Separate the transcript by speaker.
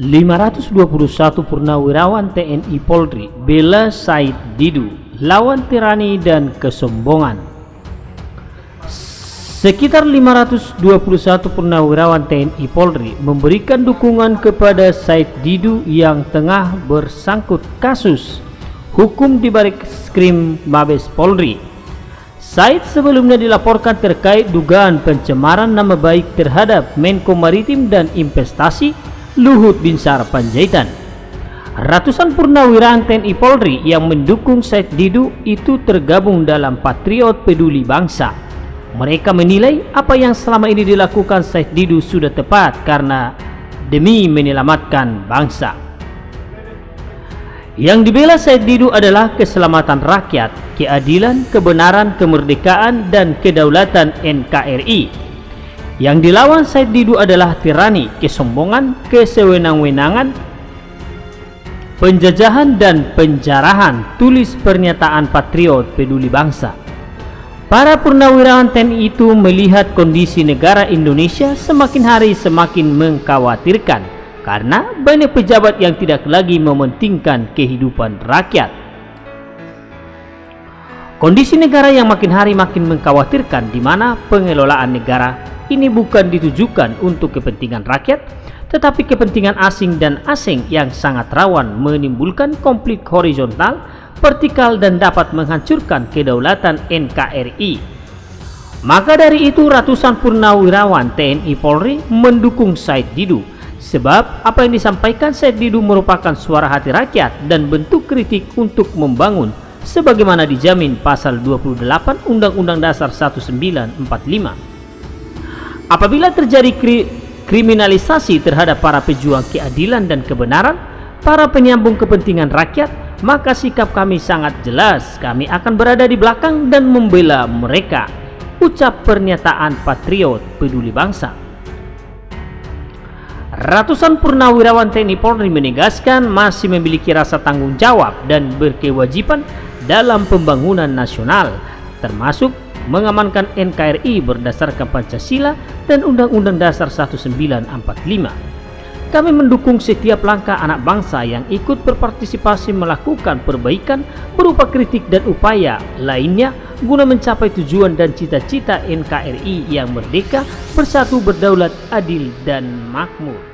Speaker 1: 521 Purnawirawan TNI Polri bela Said Didu lawan tirani dan kesombongan. Sekitar 521 purnawirawan TNI Polri memberikan dukungan kepada Said Didu yang tengah bersangkut kasus hukum di balik skrim Mabes Polri. Said sebelumnya dilaporkan terkait dugaan pencemaran nama baik terhadap Menko Maritim dan Investasi Luhut Binsar Panjaitan. Ratusan purnawirawan TNI Polri yang mendukung Said Didu itu tergabung dalam Patriot Peduli Bangsa. Mereka menilai apa yang selama ini dilakukan Said Didu sudah tepat karena demi menyelamatkan bangsa. Yang dibela Said Didu adalah keselamatan rakyat, keadilan, kebenaran, kemerdekaan, dan kedaulatan NKRI yang dilawan Said Didu adalah tirani, kesombongan, kesewenang-wenangan, penjajahan dan penjarahan, tulis pernyataan patriot peduli bangsa. Para purnawirawan TNI itu melihat kondisi negara Indonesia semakin hari semakin mengkhawatirkan karena banyak pejabat yang tidak lagi mementingkan kehidupan rakyat. Kondisi negara yang makin hari makin mengkhawatirkan di mana pengelolaan negara ini bukan ditujukan untuk kepentingan rakyat, tetapi kepentingan asing dan asing yang sangat rawan menimbulkan konflik horizontal, vertikal dan dapat menghancurkan kedaulatan NKRI. Maka dari itu ratusan purnawirawan TNI Polri mendukung Said Didu sebab apa yang disampaikan Said Didu merupakan suara hati rakyat dan bentuk kritik untuk membangun sebagaimana dijamin pasal 28 Undang-Undang Dasar 1945. Apabila terjadi kri kriminalisasi terhadap para pejuang keadilan dan kebenaran, para penyambung kepentingan rakyat, maka sikap kami sangat jelas. Kami akan berada di belakang dan membela mereka. Ucap pernyataan Patriot Peduli Bangsa. Ratusan purnawirawan TNI Polri menegaskan masih memiliki rasa tanggung jawab dan berkewajiban dalam pembangunan nasional, termasuk mengamankan NKRI berdasarkan Pancasila dan Undang-Undang Dasar 1945. Kami mendukung setiap langkah anak bangsa yang ikut berpartisipasi melakukan perbaikan berupa kritik dan upaya lainnya guna mencapai tujuan dan cita-cita NKRI yang merdeka, bersatu, berdaulat, adil, dan makmur.